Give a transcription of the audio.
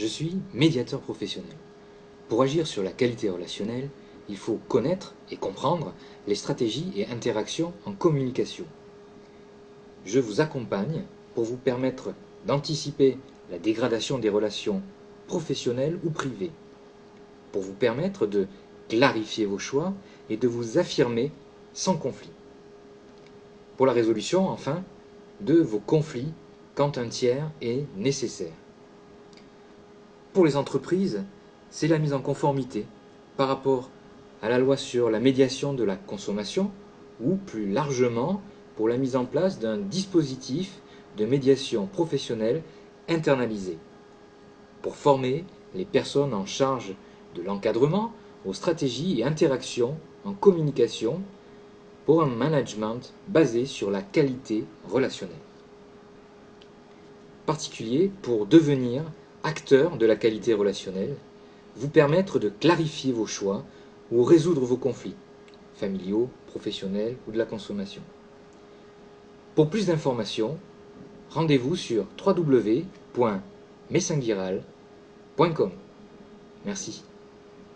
Je suis médiateur professionnel. Pour agir sur la qualité relationnelle, il faut connaître et comprendre les stratégies et interactions en communication. Je vous accompagne pour vous permettre d'anticiper la dégradation des relations professionnelles ou privées, pour vous permettre de clarifier vos choix et de vous affirmer sans conflit. Pour la résolution, enfin, de vos conflits quand un tiers est nécessaire. Pour les entreprises, c'est la mise en conformité par rapport à la loi sur la médiation de la consommation ou plus largement pour la mise en place d'un dispositif de médiation professionnelle internalisé pour former les personnes en charge de l'encadrement aux stratégies et interactions en communication pour un management basé sur la qualité relationnelle. Particulier pour devenir acteur de la qualité relationnelle, vous permettre de clarifier vos choix ou résoudre vos conflits, familiaux, professionnels ou de la consommation. Pour plus d'informations, rendez-vous sur www.messinguiral.com. Merci.